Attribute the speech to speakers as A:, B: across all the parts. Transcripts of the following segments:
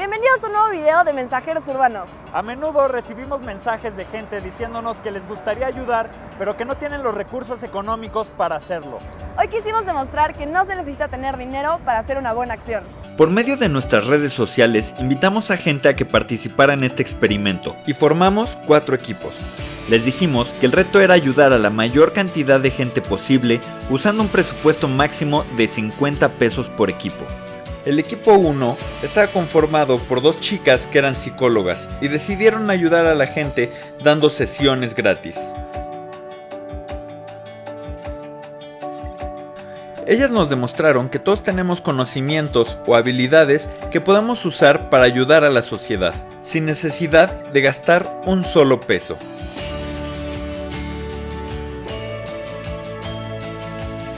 A: Bienvenidos a un nuevo video de Mensajeros Urbanos.
B: A menudo recibimos mensajes de gente diciéndonos que les gustaría ayudar, pero que no tienen los recursos económicos para hacerlo.
A: Hoy quisimos demostrar que no se necesita tener dinero para hacer una buena acción.
C: Por medio de nuestras redes sociales invitamos a gente a que participara en este experimento y formamos cuatro equipos. Les dijimos que el reto era ayudar a la mayor cantidad de gente posible usando un presupuesto máximo de 50 pesos por equipo. El equipo 1 estaba conformado por dos chicas que eran psicólogas y decidieron ayudar a la gente dando sesiones gratis. Ellas nos demostraron que todos tenemos conocimientos o habilidades que podamos usar para ayudar a la sociedad, sin necesidad de gastar un solo peso.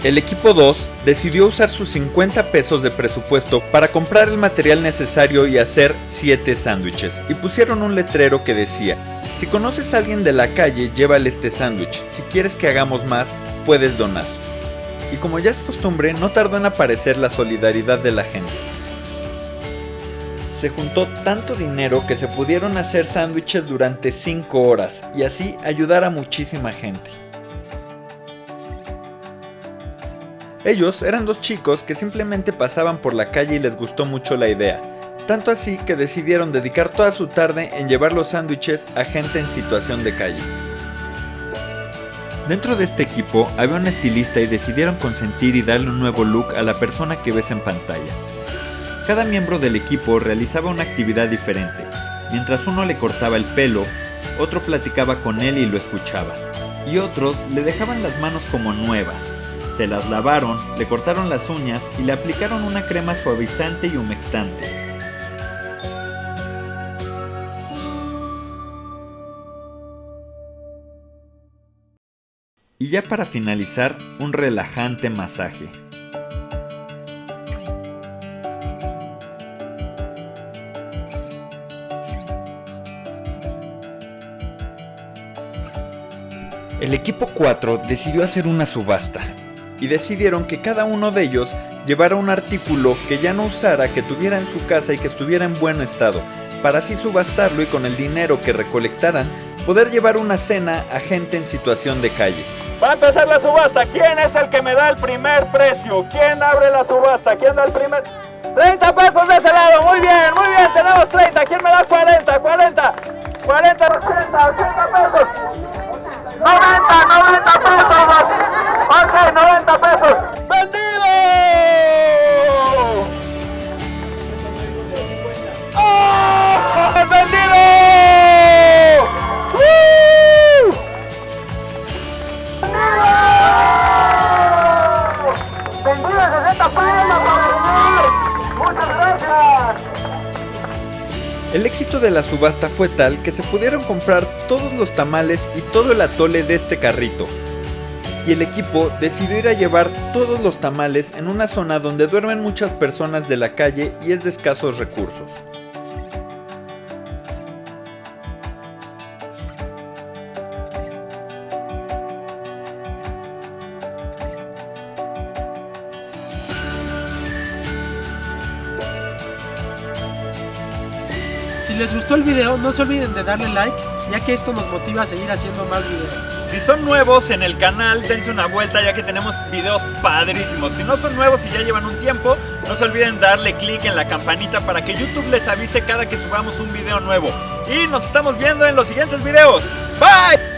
C: El equipo 2 decidió usar sus 50 pesos de presupuesto para comprar el material necesario y hacer 7 sándwiches, y pusieron un letrero que decía, si conoces a alguien de la calle, llévale este sándwich, si quieres que hagamos más, puedes donar. Y como ya es costumbre, no tardó en aparecer la solidaridad de la gente. Se juntó tanto dinero que se pudieron hacer sándwiches durante 5 horas y así ayudar a muchísima gente. Ellos eran dos chicos que simplemente pasaban por la calle y les gustó mucho la idea, tanto así que decidieron dedicar toda su tarde en llevar los sándwiches a gente en situación de calle. Dentro de este equipo había un estilista y decidieron consentir y darle un nuevo look a la persona que ves en pantalla. Cada miembro del equipo realizaba una actividad diferente. Mientras uno le cortaba el pelo, otro platicaba con él y lo escuchaba, y otros le dejaban las manos como nuevas, se las lavaron, le cortaron las uñas y le aplicaron una crema suavizante y humectante. Y ya para finalizar, un relajante masaje. El equipo 4 decidió hacer una subasta, y decidieron que cada uno de ellos llevara un artículo que ya no usara, que tuviera en su casa y que estuviera en buen estado, para así subastarlo y con el dinero que recolectaran poder llevar una cena a gente en situación de calle.
B: Va a empezar la subasta. ¿Quién es el que me da el primer precio? ¿Quién abre la subasta? ¿Quién da el primer?
C: El éxito de la subasta fue tal que se pudieron comprar todos los tamales y todo el atole de este carrito, y el equipo decidió ir a llevar todos los tamales en una zona donde duermen muchas personas de la calle y es de escasos recursos.
D: Si les gustó el video no se olviden de darle like ya que esto nos motiva a seguir haciendo más videos.
B: Si son nuevos en el canal, dense una vuelta ya que tenemos videos padrísimos. Si no son nuevos y ya llevan un tiempo, no se olviden darle click en la campanita para que YouTube les avise cada que subamos un video nuevo. Y nos estamos viendo en los siguientes videos. ¡Bye!